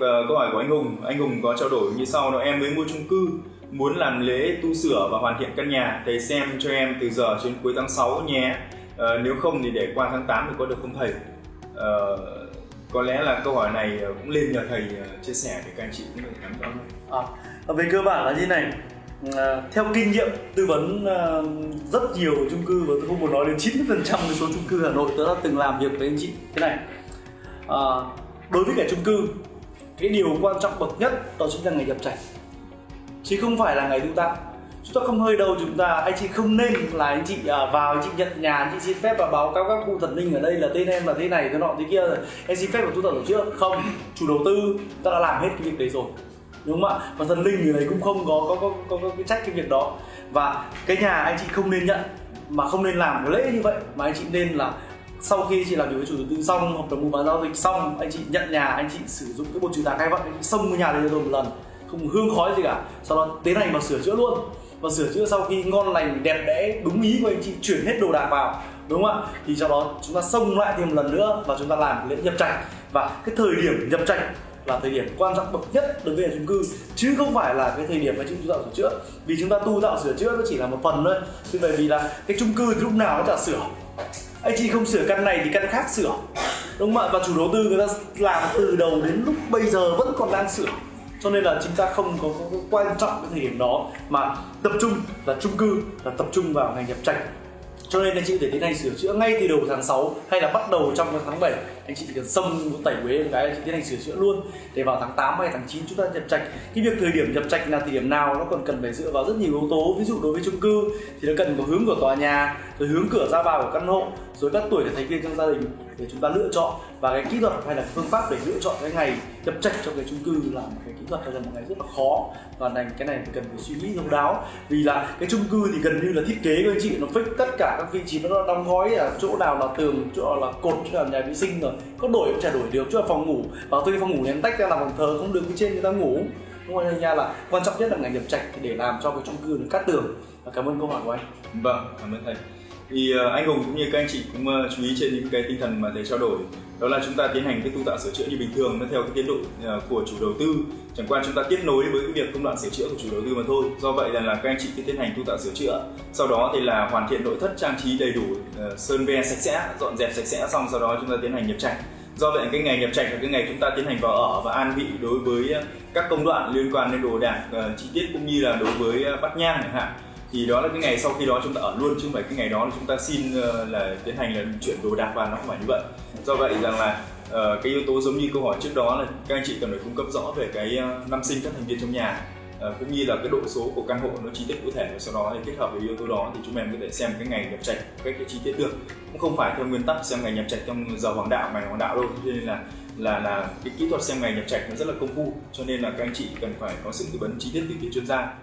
Ờ, câu hỏi của anh Hùng. Anh Hùng có trao đổi như sau Nói em mới mua chung cư muốn làm lễ tu sửa và hoàn thiện căn nhà. Thầy xem cho em từ giờ đến cuối tháng 6 nhé. Uh, nếu không thì để qua tháng 8 thì có được không thầy? Uh, có lẽ là câu hỏi này cũng lên nhờ thầy chia sẻ để các anh chị cũng được nắm rõ hơn. À, à về cơ bản là như này. À, theo kinh nghiệm tư vấn à, rất nhiều chung cư và tôi không muốn nói đến 90% phần trăm số chung cư Hà Nội tôi đã từng làm việc với anh chị. Thế này à, đối với cả chung cư cái điều quan trọng bậc nhất đó chính là ngày nhập trạch chứ không phải là ngày tu tạo chúng ta không hơi đâu chúng ta anh chị không nên là anh chị à, vào anh chị nhận nhà anh chị xin phép và báo cáo các cụ thần linh ở đây là tên em là thế này thế nọ thế kia. Rồi em xin phép và tu tập tổ chức. Không chủ đầu tư ta đã làm hết cái việc đấy rồi. Đúng không ạ? Và thần linh người đấy cũng không có có có có, có cái trách cái việc đó. Và cái nhà anh chị không nên nhận mà không nên làm cái lễ như vậy mà anh chị nên là sau khi chị làm việc với chủ đầu tư xong, hợp đồng mua bán giao dịch xong, anh chị nhận nhà, anh chị sử dụng cái bột trừ tà khai vận anh chị xông cái nhà đấy rồi một lần. Không hương khói gì cả. Sau đó tiến hành vào sửa chữa luôn. Và sửa chữa sau khi ngon lành, đẹp đẽ, đúng ý của anh chị, chuyển hết đồ đạc vào, đúng không ạ? Thì sau đó chúng ta xông lại thêm một lần nữa và chúng ta làm lễ nhập trạch. Và cái thời điểm nhập trạch là thời điểm quan trọng bậc nhất đối với chung cư, chứ không phải là cái thời điểm mà chúng tu tạo sửa chữa. Vì chúng ta tu tạo sửa chữa nó chỉ là một phần thôi. Chứ bởi vì là cái chung cư lúc nào nó chả sửa anh chị không sửa căn này thì căn khác sửa. Đúng không ạ? Và chủ đầu tư người ta làm từ đầu đến lúc bây giờ vẫn còn đang sửa. Cho nên là chúng ta không có, có, có quan trọng cái thời điểm đó mà tập trung là chung cư là tập trung vào ngành nhập trạch. Cho nên anh chị để tiến hành sửa chữa ngay từ đầu tháng 6 hay là bắt đầu trong tháng 7 anh chị chỉ cần xông tẩy quế một cái anh chị tiến hành sửa chữa luôn. Để vào tháng 8 hay tháng 9 chúng ta nhập trạch. Cái việc thời điểm nhập trạch là thời điểm nào nó còn cần phải dựa vào rất nhiều yếu tố. Ví dụ đối với chung cư thì nó cần có hướng của tòa nhà, rồi hướng cửa ra vào của căn hộ, rồi các tuổi thành viên trong gia đình để chúng ta lựa chọn. Và cái kỹ thuật hay là phương pháp để lựa chọn cái ngày nhập trạch trong cái chung cư là một cái kỹ thuật hay là một ngày rất là khó. Và này cái này cần phải suy nghĩ thấu đáo. Vì là cái chung cư thì gần như là thiết kế của anh chị, nó fix tất cả các vị trí nó đóng gói ở chỗ nào là tường, chỗ nào là cột, chỗ nào là nhà vệ sinh rồi có đổi cũng chả đổi được, chứ là phòng ngủ. Và đi phòng ngủ ném tách ra làm phòng thờ, không được bên trên người ta ngủ. Đúng không anh nha là quan trọng nhất là ngày nhập trạch để làm cho cái chung cư nó cắt tường. Và cảm ơn câu hỏi của anh. Vâng cảm ơn thầy thì ờ, anh Hùng cũng như các anh chị cũng ờ, chú ý trên những cái tinh thần mà thầy trao đổi. Đó là chúng ta tiến hành cái tu tạo sửa chữa như bình thường nó theo cái tiến độ ờ, của chủ đầu tư. Chẳng qua chúng ta tiếp nối với cái việc công đoạn sửa chữa của chủ đầu tư mà thôi. Do vậy là, là các anh chị cứ tiến hành tu tạo sửa chữa. Sau đó thì là hoàn thiện nội thất trang trí đầy đủ sơn ve sạch sẽ dọn dẹp sạch sẽ xong sau đó chúng ta tiến hành nhập trạch. Do vậy cái ngày nhập trạch là cái ngày chúng ta tiến hành vào ở và an vị đối với các công đoạn liên quan đến đồ đạc chi tiết cũng như là đối với bắt nhang chẳng hạn thì đó là cái ngày sau khi đó chúng ta ở luôn chứ không phải cái ngày đó là chúng ta xin ờ, là tiến hành là chuyển đồ đạc vào nó không phải như vậy. Do vậy rằng là uh, cái yếu tố giống như câu hỏi trước đó là các anh chị cần phải cung cấp rõ về cái ờ, năm sinh các thành viên trong nhà uh, cũng như là cái độ số của căn hộ nó chi tiết cụ thể và sau đó thì kết hợp với yếu tố đó thì chúng em có thể xem cái ngày nhập trạch cách cái chi tiết được. Cũng không phải theo nguyên tắc xem ngày nhập trạch trong giờ hoàng đạo ngày hoàng đạo đâu cho nên là là là cái kỹ thuật xem ngày nhập trạch nó rất là công phu cho nên là các anh chị cần phải có sự tư vấn chi tiết từ phía chuyên gia.